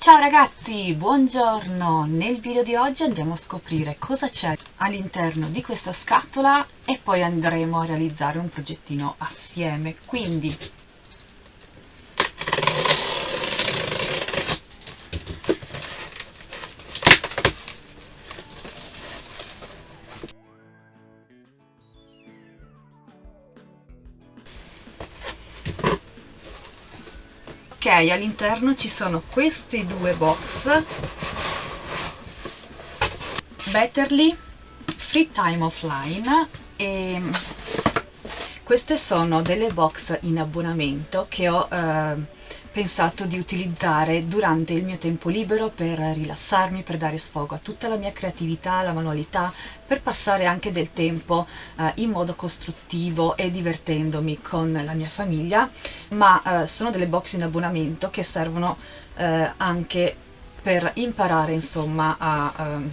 Ciao ragazzi, buongiorno! Nel video di oggi andiamo a scoprire cosa c'è all'interno di questa scatola e poi andremo a realizzare un progettino assieme. Quindi all'interno ci sono questi due box. Betterly Free Time Offline e queste sono delle box in abbonamento che ho eh, pensato di utilizzare durante il mio tempo libero per rilassarmi, per dare sfogo a tutta la mia creatività, alla manualità, per passare anche del tempo eh, in modo costruttivo e divertendomi con la mia famiglia, ma eh, sono delle box in abbonamento che servono eh, anche per imparare insomma a ehm,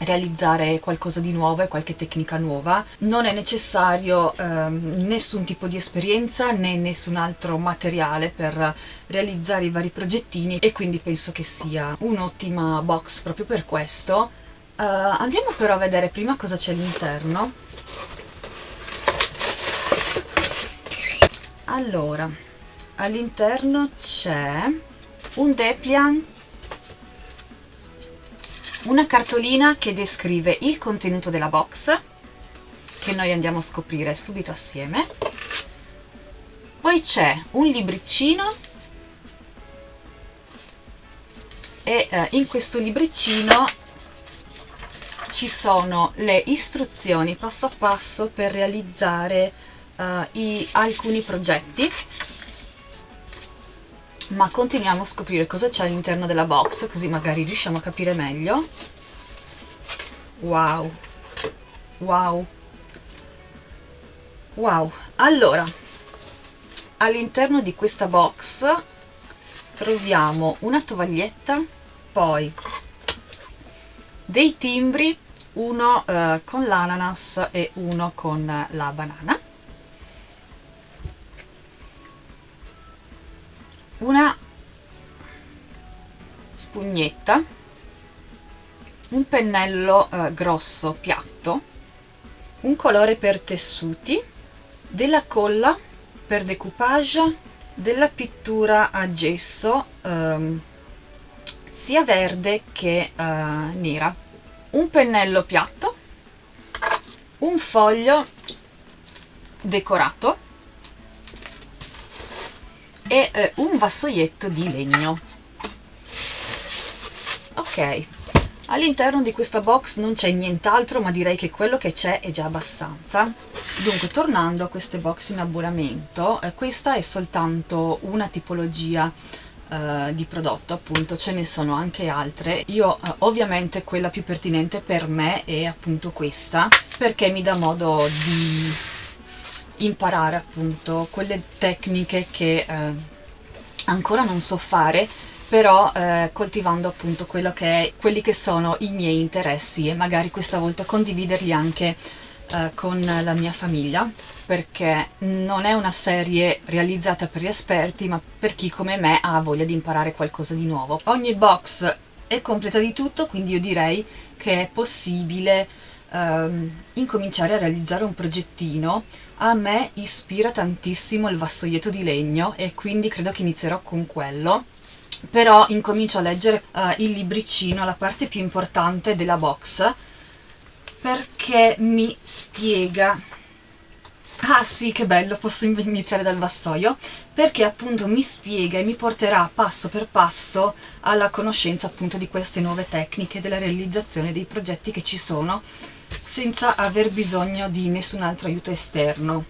realizzare qualcosa di nuovo e qualche tecnica nuova. Non è necessario ehm, nessun tipo di esperienza né nessun altro materiale per realizzare i vari progettini e quindi penso che sia un'ottima box proprio per questo. Uh, andiamo però a vedere prima cosa c'è all'interno. Allora, all'interno c'è un Depliant una cartolina che descrive il contenuto della box che noi andiamo a scoprire subito assieme. Poi c'è un libricino e eh, in questo libricino ci sono le istruzioni passo a passo per realizzare uh, i, alcuni progetti ma continuiamo a scoprire cosa c'è all'interno della box così magari riusciamo a capire meglio. Wow. Wow. Wow. Allora all'interno di questa box troviamo una tovaglietta poi dei timbri uno eh, con l'ananas e uno con la banana una spugnetta un pennello eh, grosso piatto un colore per tessuti della colla per decoupage della pittura a gesso ehm, sia verde che eh, nera. Un pennello piatto un foglio decorato e eh, un vassoietto di legno. Ok all'interno di questa box non c'è nient'altro ma direi che quello che c'è è già abbastanza. Dunque tornando a queste box in abbonamento eh, questa è soltanto una tipologia Uh, di prodotto appunto ce ne sono anche altre. Io uh, ovviamente quella più pertinente per me è appunto questa perché mi dà modo di imparare appunto quelle tecniche che eh, ancora non so fare però eh, coltivando appunto che è, quelli che sono i miei interessi e magari questa volta condividerli anche eh, con la mia famiglia perché non è una serie realizzata per gli esperti ma per chi come me ha voglia di imparare qualcosa di nuovo. Ogni box è completa di tutto quindi io direi che è possibile ehm, incominciare a realizzare un progettino a me ispira tantissimo il vassoietto di legno e quindi credo che inizierò con quello però incomincio a leggere uh, il libricino, la parte più importante della box perché mi spiega. Ah sì che bello posso iniziare dal vassoio? Perché appunto mi spiega e mi porterà passo per passo alla conoscenza appunto di queste nuove tecniche della realizzazione dei progetti che ci sono senza aver bisogno di nessun altro aiuto esterno.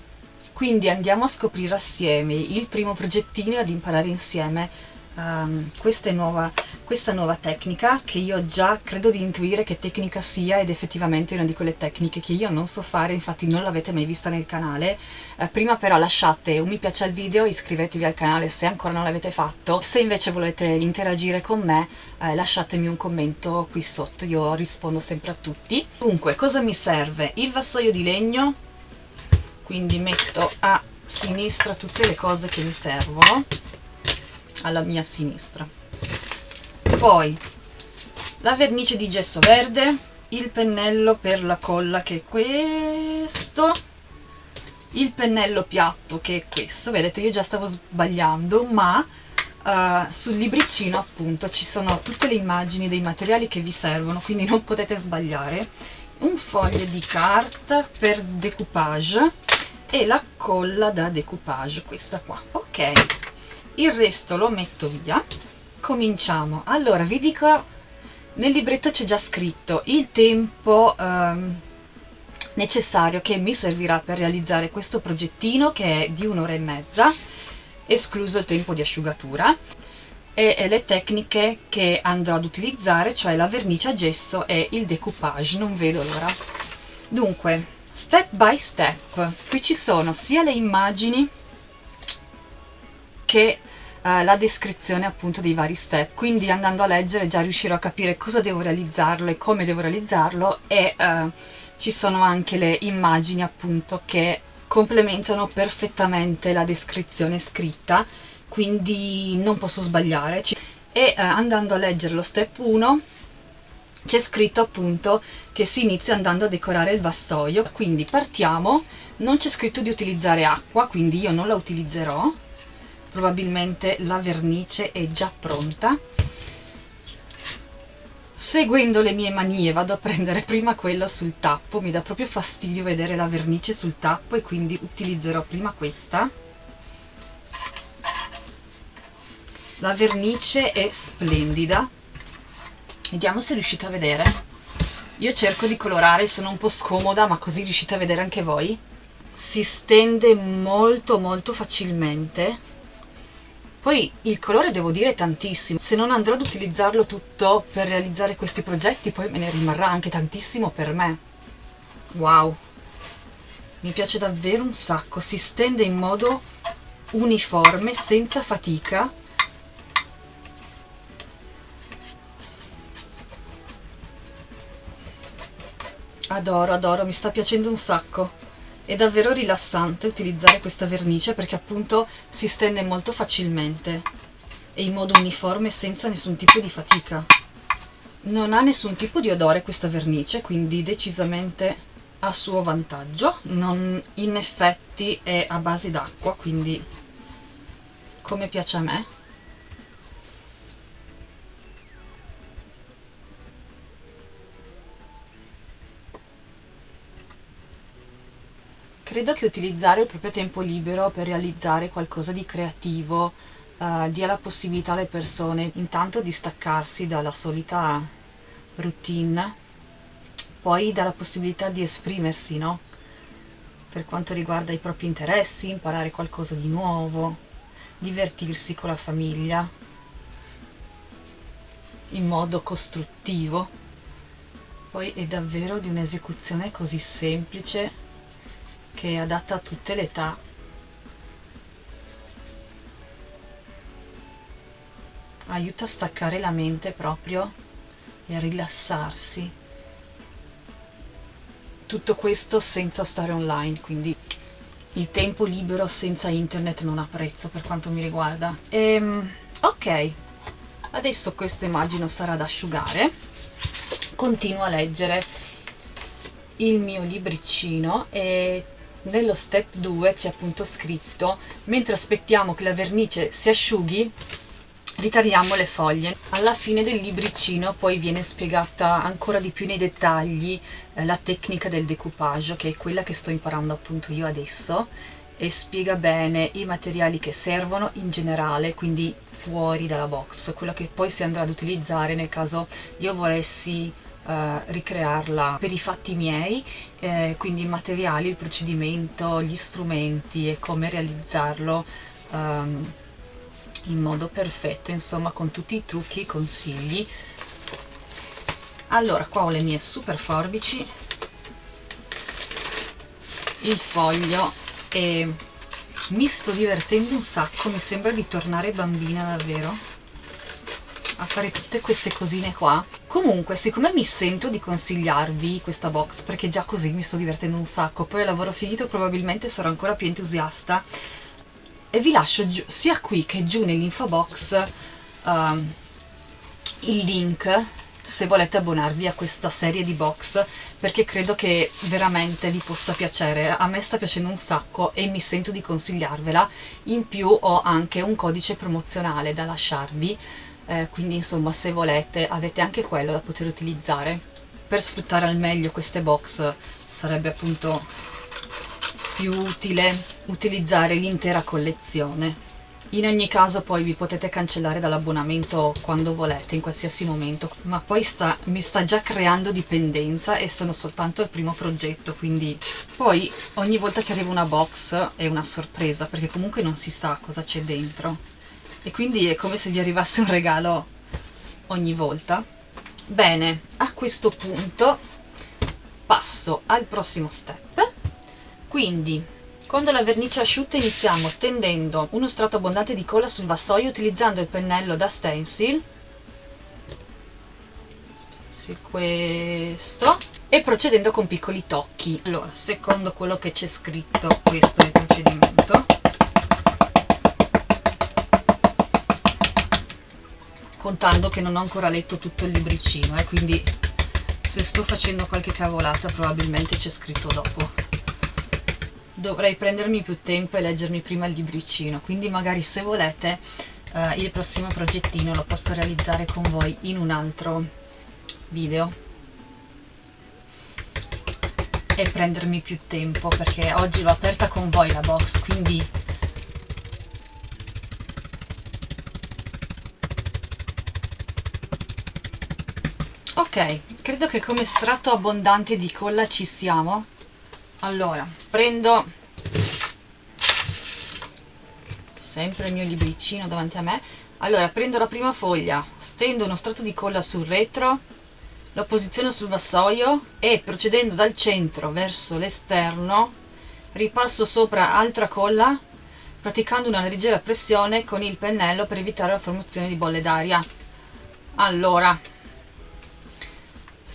Quindi andiamo a scoprire assieme il primo progettino e ad imparare insieme um, questa, nuova, questa nuova tecnica che io già credo di intuire che tecnica sia ed effettivamente è una di quelle tecniche che io non so fare, infatti non l'avete mai vista nel canale. Uh, prima però lasciate un mi piace al video, iscrivetevi al canale se ancora non l'avete fatto, se invece volete interagire con me uh, lasciatemi un commento qui sotto, io rispondo sempre a tutti. Dunque, cosa mi serve? Il vassoio di legno, quindi metto a sinistra tutte le cose che mi servono alla mia sinistra. Poi la vernice di gesso verde il pennello per la colla che è questo il pennello piatto che è questo. Vedete io già stavo sbagliando ma uh, sul libricino appunto ci sono tutte le immagini dei materiali che vi servono quindi non potete sbagliare. Un foglio di carta per decoupage e la colla da decoupage questa qua. Ok il resto lo metto via. Cominciamo. Allora vi dico nel libretto c'è già scritto il tempo um, necessario che mi servirà per realizzare questo progettino che è di un'ora e mezza escluso il tempo di asciugatura e, e le tecniche che andrò ad utilizzare cioè la vernice a gesso e il decoupage. Non vedo l'ora. Dunque step by step qui ci sono sia le immagini che eh, la descrizione appunto dei vari step. Quindi andando a leggere già riuscirò a capire cosa devo realizzarlo e come devo realizzarlo e eh, ci sono anche le immagini appunto che complementano perfettamente la descrizione scritta quindi non posso sbagliare. E eh, andando a leggere lo step 1 c'è scritto appunto che si inizia andando a decorare il vassoio. Quindi partiamo. Non c'è scritto di utilizzare acqua quindi io non la utilizzerò probabilmente la vernice è già pronta. Seguendo le mie manie vado a prendere prima quella sul tappo. Mi dà proprio fastidio vedere la vernice sul tappo e quindi utilizzerò prima questa. La vernice è splendida. Vediamo se riuscite a vedere. Io cerco di colorare sono un po' scomoda ma così riuscite a vedere anche voi. Si stende molto molto facilmente poi il colore devo dire tantissimo, se non andrò ad utilizzarlo tutto per realizzare questi progetti poi me ne rimarrà anche tantissimo per me. Wow, mi piace davvero un sacco, si stende in modo uniforme, senza fatica. Adoro, adoro, mi sta piacendo un sacco è davvero rilassante utilizzare questa vernice perché appunto si stende molto facilmente e in modo uniforme senza nessun tipo di fatica. Non ha nessun tipo di odore questa vernice quindi decisamente a suo vantaggio. Non, in effetti è a base d'acqua quindi come piace a me credo che utilizzare il proprio tempo libero per realizzare qualcosa di creativo uh, dia la possibilità alle persone intanto di staccarsi dalla solita routine, poi dà la possibilità di esprimersi, no? Per quanto riguarda i propri interessi, imparare qualcosa di nuovo, divertirsi con la famiglia in modo costruttivo. Poi è davvero di un'esecuzione così semplice che è adatta a tutte le età. Aiuta a staccare la mente proprio e a rilassarsi. Tutto questo senza stare online quindi il tempo libero senza internet non ha prezzo per quanto mi riguarda. Ehm, ok. Adesso questo immagino sarà da asciugare. Continuo a leggere il mio libricino e nello step 2 c'è appunto scritto mentre aspettiamo che la vernice si asciughi ritagliamo le foglie. Alla fine del libricino poi viene spiegata ancora di più nei dettagli eh, la tecnica del decoupage che è quella che sto imparando appunto io adesso e spiega bene i materiali che servono in generale quindi fuori dalla box. Quello che poi si andrà ad utilizzare nel caso io volessi eh, ricrearla per i fatti miei, eh, quindi i materiali, il procedimento, gli strumenti e come realizzarlo um, in modo perfetto, insomma con tutti i trucchi e consigli. Allora, qua ho le mie super forbici, il foglio e mi sto divertendo un sacco, mi sembra di tornare bambina davvero a fare tutte queste cosine qua. Comunque siccome mi sento di consigliarvi questa box perché già così mi sto divertendo un sacco poi al lavoro finito probabilmente sarò ancora più entusiasta. E vi lascio sia qui che giù nell'info box um, il link se volete abbonarvi a questa serie di box perché credo che veramente vi possa piacere. A me sta piacendo un sacco e mi sento di consigliarvela. In più ho anche un codice promozionale da lasciarvi eh, quindi insomma se volete avete anche quello da poter utilizzare. Per sfruttare al meglio queste box sarebbe appunto più utile utilizzare l'intera collezione. In ogni caso poi vi potete cancellare dall'abbonamento quando volete, in qualsiasi momento, ma poi sta, mi sta già creando dipendenza e sono soltanto il primo progetto, quindi poi ogni volta che arriva una box è una sorpresa, perché comunque non si sa cosa c'è dentro. E quindi è come se vi arrivasse un regalo ogni volta. Bene, a questo punto passo al prossimo step. Quindi quando la vernice asciutta iniziamo stendendo uno strato abbondante di colla sul vassoio utilizzando il pennello da stencil sì, questo e procedendo con piccoli tocchi allora secondo quello che c'è scritto questo è il procedimento contando che non ho ancora letto tutto il libricino eh, quindi se sto facendo qualche cavolata probabilmente c'è scritto dopo. Dovrei prendermi più tempo e leggermi prima il libricino quindi magari se volete eh, il prossimo progettino lo posso realizzare con voi in un altro video e prendermi più tempo perché oggi l'ho aperta con voi la box quindi ok credo che come strato abbondante di colla ci siamo. Allora prendo sempre il mio libricino davanti a me. Allora prendo la prima foglia stendo uno strato di colla sul retro lo posiziono sul vassoio e procedendo dal centro verso l'esterno ripasso sopra altra colla praticando una leggera pressione con il pennello per evitare la formazione di bolle d'aria. Allora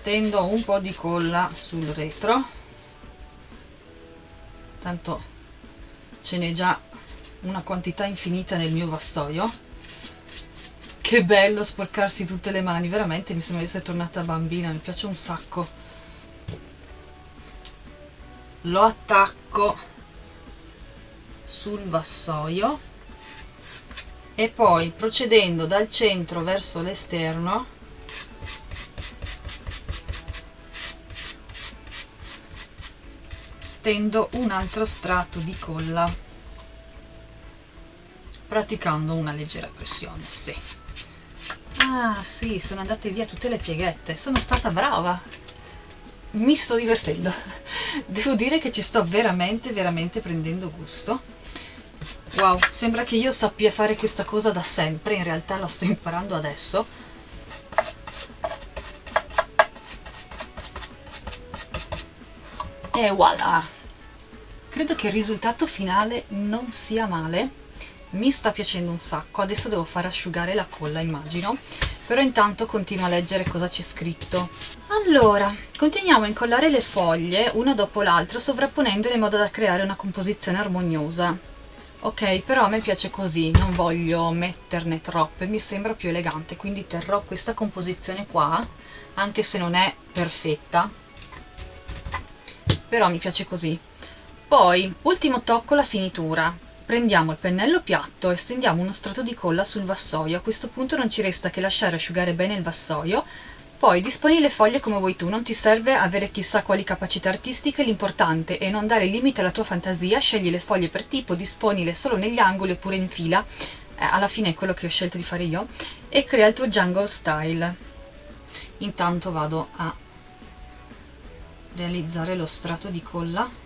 stendo un po' di colla sul retro. Tanto ce n'è già una quantità infinita nel mio vassoio. Che bello sporcarsi tutte le mani veramente mi sembra di essere tornata bambina mi piace un sacco. Lo attacco sul vassoio e poi procedendo dal centro verso l'esterno stendo un altro strato di colla praticando una leggera pressione sì. ah sì sono andate via tutte le pieghette sono stata brava. Mi sto divertendo. Devo dire che ci sto veramente veramente prendendo gusto. Wow sembra che io sappia fare questa cosa da sempre in realtà la sto imparando adesso. E voilà credo che il risultato finale non sia male. Mi sta piacendo un sacco. Adesso devo far asciugare la colla immagino. Però intanto continuo a leggere cosa c'è scritto. Allora continuiamo a incollare le foglie una dopo l'altra sovrapponendole in modo da creare una composizione armoniosa. Ok però a me piace così non voglio metterne troppe mi sembra più elegante quindi terrò questa composizione qua anche se non è perfetta. Però mi piace così poi, ultimo tocco, la finitura. Prendiamo il pennello piatto e stendiamo uno strato di colla sul vassoio. A questo punto non ci resta che lasciare asciugare bene il vassoio. Poi disponi le foglie come vuoi tu, non ti serve avere chissà quali capacità artistiche, l'importante è non dare limite alla tua fantasia, scegli le foglie per tipo, disponile solo negli angoli oppure in fila, eh, alla fine è quello che ho scelto di fare io, e crea il tuo jungle style. Intanto vado a realizzare lo strato di colla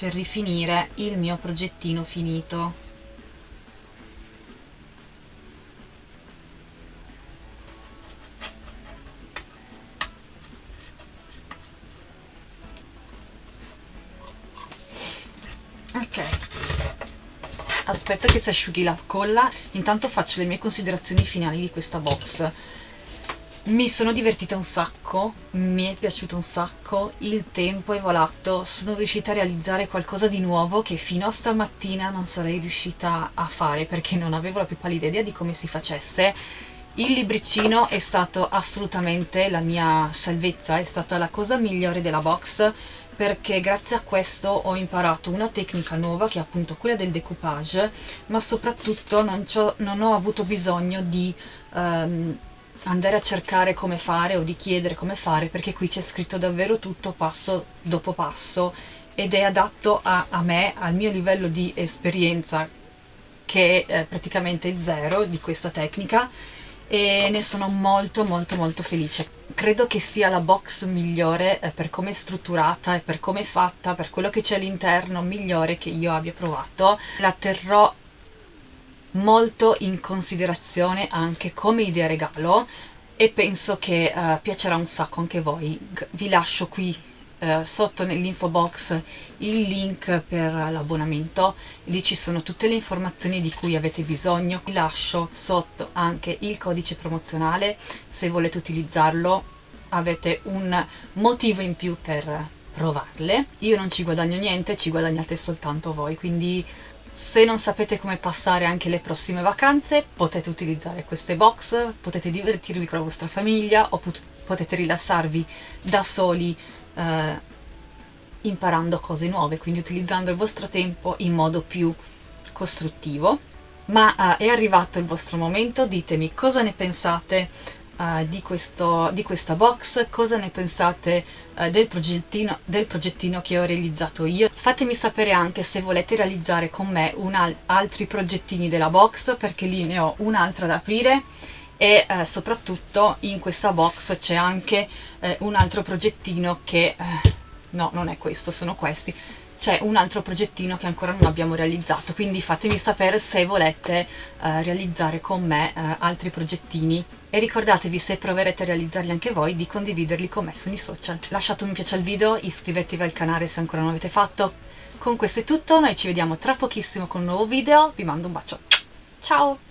per rifinire il mio progettino finito. Ok. Aspetta che si asciughi la colla. Intanto faccio le mie considerazioni finali di questa box mi sono divertita un sacco, mi è piaciuto un sacco, il tempo è volato, sono riuscita a realizzare qualcosa di nuovo che fino a stamattina non sarei riuscita a fare perché non avevo la più pallida idea di come si facesse. Il libricino è stato assolutamente la mia salvezza, è stata la cosa migliore della box perché grazie a questo ho imparato una tecnica nuova che è appunto quella del decoupage ma soprattutto non, non ho avuto bisogno di um, andare a cercare come fare o di chiedere come fare perché qui c'è scritto davvero tutto passo dopo passo ed è adatto a, a me, al mio livello di esperienza che è praticamente zero di questa tecnica e ne sono molto molto molto felice. Credo che sia la box migliore eh, per come è strutturata e per come è fatta, per quello che c'è all'interno, migliore che io abbia provato. La terrò molto in considerazione anche come idea regalo e penso che uh, piacerà un sacco anche voi. Vi lascio qui eh, sotto nell'info box il link per l'abbonamento. Lì ci sono tutte le informazioni di cui avete bisogno. Vi lascio sotto anche il codice promozionale. Se volete utilizzarlo avete un motivo in più per provarle. Io non ci guadagno niente ci guadagnate soltanto voi quindi se non sapete come passare anche le prossime vacanze potete utilizzare queste box potete divertirvi con la vostra famiglia o potete rilassarvi da soli eh, imparando cose nuove, quindi utilizzando il vostro tempo in modo più costruttivo. Ma eh, è arrivato il vostro momento, ditemi cosa ne pensate uh, di, questo, di, questa box, cosa ne pensate uh, del, progettino, del, progettino, che ho realizzato io. Fatemi sapere anche se volete realizzare con me altri progettini della box, perché lì ne ho un'altra da aprire. E eh, soprattutto in questa box c'è anche eh, un altro progettino che eh, no non è questo sono questi c'è un altro progettino che ancora non abbiamo realizzato quindi fatemi sapere se volete eh, realizzare con me eh, altri progettini. E ricordatevi se proverete a realizzarli anche voi di condividerli con me sui social. Lasciate un piace al video iscrivetevi al canale se ancora non l'avete fatto. Con questo è tutto noi ci vediamo tra pochissimo con un nuovo video. Vi mando un bacio. Ciao